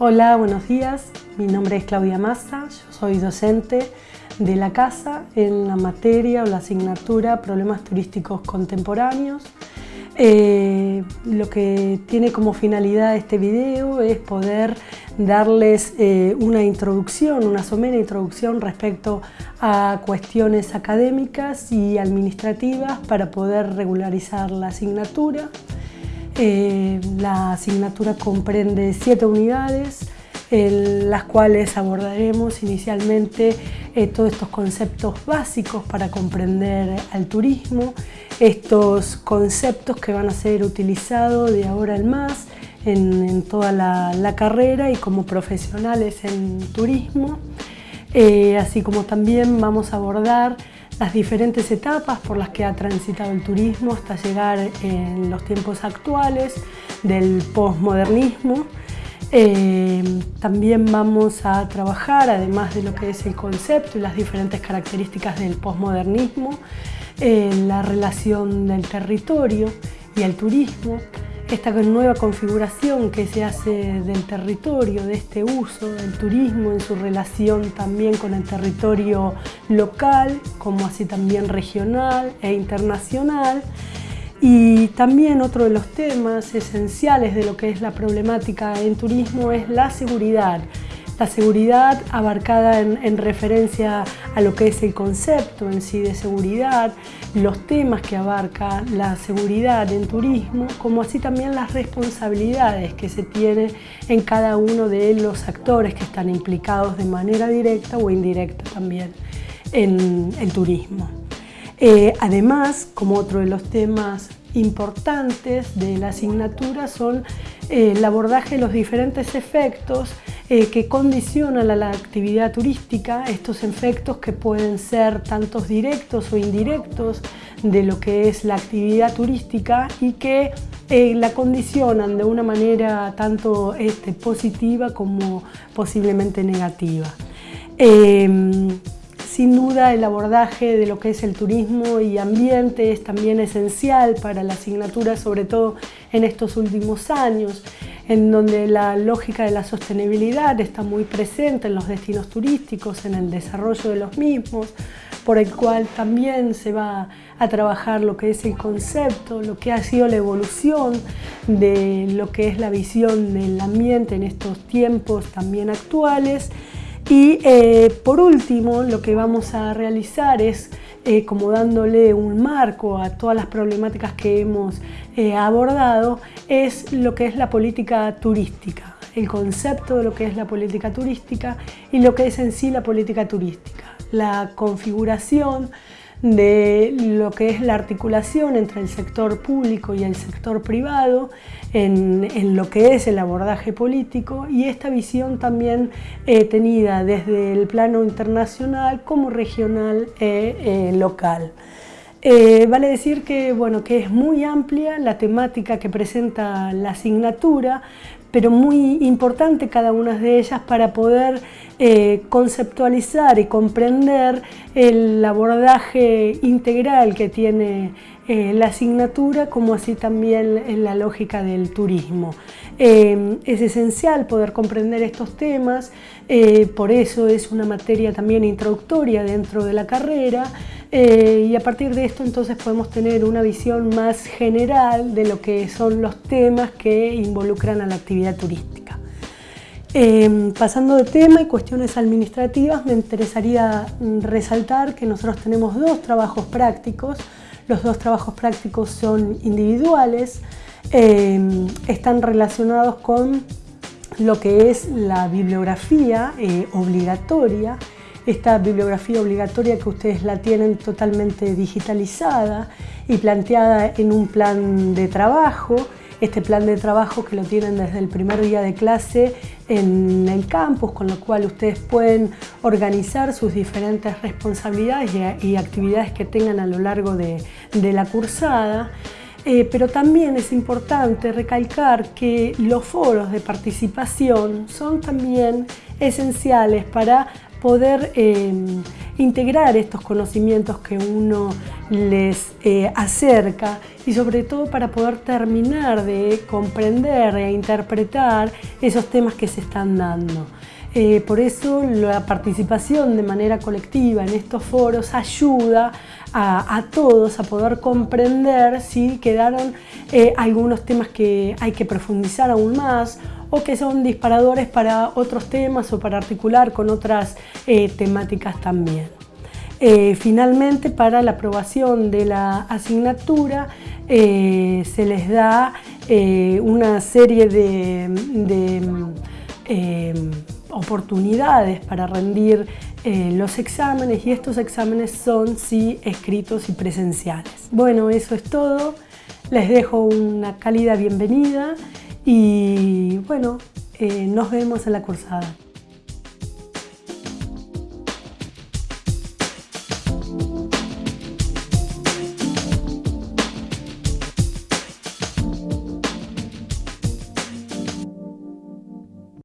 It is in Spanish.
Hola, buenos días. Mi nombre es Claudia Massa, yo soy docente de la casa en la materia o la asignatura Problemas Turísticos Contemporáneos. Eh, lo que tiene como finalidad este video es poder darles eh, una introducción, una somera introducción respecto a cuestiones académicas y administrativas para poder regularizar la asignatura. Eh, la asignatura comprende siete unidades, en las cuales abordaremos inicialmente eh, todos estos conceptos básicos para comprender al turismo, estos conceptos que van a ser utilizados de ahora en más en, toda la, carrera y como profesionales en turismo, eh, así como también vamos a abordar las diferentes etapas por las que ha transitado el turismo hasta llegar en los tiempos actuales del posmodernismo. Eh, también vamos a trabajar, además de lo que es el concepto y las diferentes características del posmodernismo, en la relación del territorio y el turismo, esta nueva configuración que se hace del territorio, de este uso del turismo en su relación también con el territorio local, como así también regional e internacional. Y también otro de los temas esenciales de lo que es la problemática en turismo es la seguridad, la seguridad abarcada en, referencia a lo que es el concepto en sí de seguridad, los temas que abarca la seguridad en turismo, como así también las responsabilidades que se tiene en cada uno de los actores que están implicados de manera directa o indirecta también en el turismo. Eh, además, como otro de los temas importantes de la asignatura son eh, el abordaje de los diferentes efectos eh, que condicionan a la actividad turística, estos efectos que pueden ser tantos directos o indirectos de lo que es la actividad turística y que la condicionan de una manera tanto este, positiva como posiblemente negativa. Em, sin duda el abordaje de lo que es el turismo y ambiente es también esencial para la asignatura, sobre todo en estos últimos años en donde la lógica de la sostenibilidad está muy presente en los destinos turísticos, en el desarrollo de los mismos, por el cual también se va a trabajar lo que es el concepto, lo que ha sido la evolución de lo que es la visión del ambiente en estos tiempos también actuales. Y eh, por último, lo que vamos a realizar es eh, como dándole un marco a todas las problemáticas que hemos eh, abordado, es lo que es la política turística, el concepto de lo que es la política turística y lo que es en sí la política turística, la configuración de lo que es la articulación entre el sector público y el sector privado en, lo que es el abordaje político y esta visión también eh, tenida desde el plano internacional como regional e local. Eh, vale decir que, bueno, que es muy amplia la temática que presenta la asignatura, pero muy importante cada una de ellas para poder eh, conceptualizar y comprender el abordaje integral que tiene eh, la asignatura, como así también la lógica del turismo. Es esencial poder comprender estos temas, por eso es una materia también introductoria dentro de la carrera, y a partir de esto entonces podemos tener una visión más general de lo que son los temas que involucran a la actividad turística. Em, pasando de tema y cuestiones administrativas, me interesaría mm, resaltar que nosotros tenemos dos trabajos prácticos. Los dos trabajos prácticos son individuales, em, están relacionados con lo que es la bibliografía eh, obligatoria, esta bibliografía obligatoria que ustedes la tienen totalmente digitalizada y planteada en un plan de trabajo este plan de trabajo que lo tienen desde el primer día de clase en el campus, con lo cual ustedes pueden organizar sus diferentes responsabilidades y, actividades que tengan a lo largo de, la cursada. Eh, pero también es importante recalcar que los foros de participación son también esenciales para poder em, integrar estos conocimientos que uno les eh, acerca y sobre todo para poder terminar de comprender e interpretar esos temas que se están dando. Eh, por eso la participación de manera colectiva en estos foros ayuda a, todos a poder comprender si quedaron eh, algunos temas que hay que profundizar aún más o que son disparadores para otros temas o para articular con otras eh, temáticas también. finalmente, para la aprobación de la asignatura se les da una serie de, de oportunidades para rendir eh, los exámenes y estos exámenes son sí escritos y presenciales. Bueno, eso es todo. Les dejo una cálida bienvenida y bueno, eh, nos vemos en la cursada.